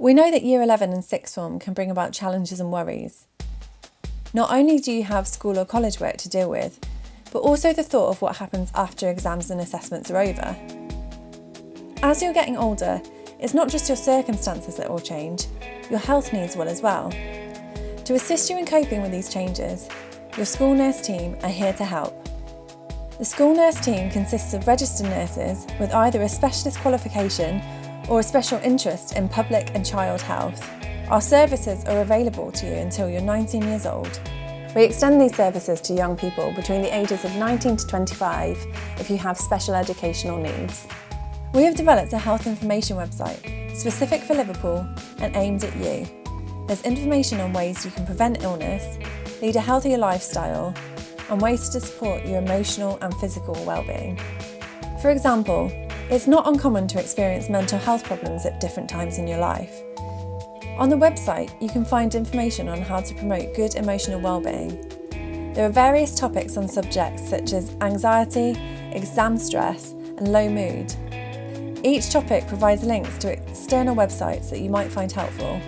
We know that Year 11 and Sixth Form can bring about challenges and worries. Not only do you have school or college work to deal with, but also the thought of what happens after exams and assessments are over. As you're getting older, it's not just your circumstances that will change, your health needs will as well. To assist you in coping with these changes, your school nurse team are here to help. The school nurse team consists of registered nurses with either a specialist qualification or a special interest in public and child health. Our services are available to you until you're 19 years old. We extend these services to young people between the ages of 19 to 25 if you have special educational needs. We have developed a health information website specific for Liverpool and aimed at you. There's information on ways you can prevent illness, lead a healthier lifestyle and ways to support your emotional and physical well-being. For example, it's not uncommon to experience mental health problems at different times in your life. On the website, you can find information on how to promote good emotional well-being. There are various topics on subjects such as anxiety, exam stress and low mood. Each topic provides links to external websites that you might find helpful.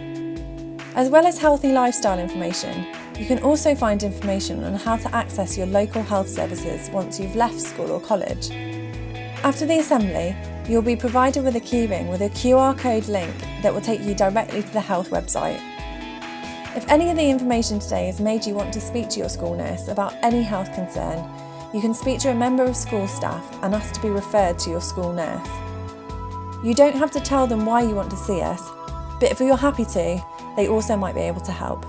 As well as healthy lifestyle information, you can also find information on how to access your local health services once you've left school or college. After the assembly, You'll be provided with a keyring with a QR code link that will take you directly to the health website. If any of the information today has made you want to speak to your school nurse about any health concern, you can speak to a member of school staff and ask to be referred to your school nurse. You don't have to tell them why you want to see us, but if you're happy to, they also might be able to help.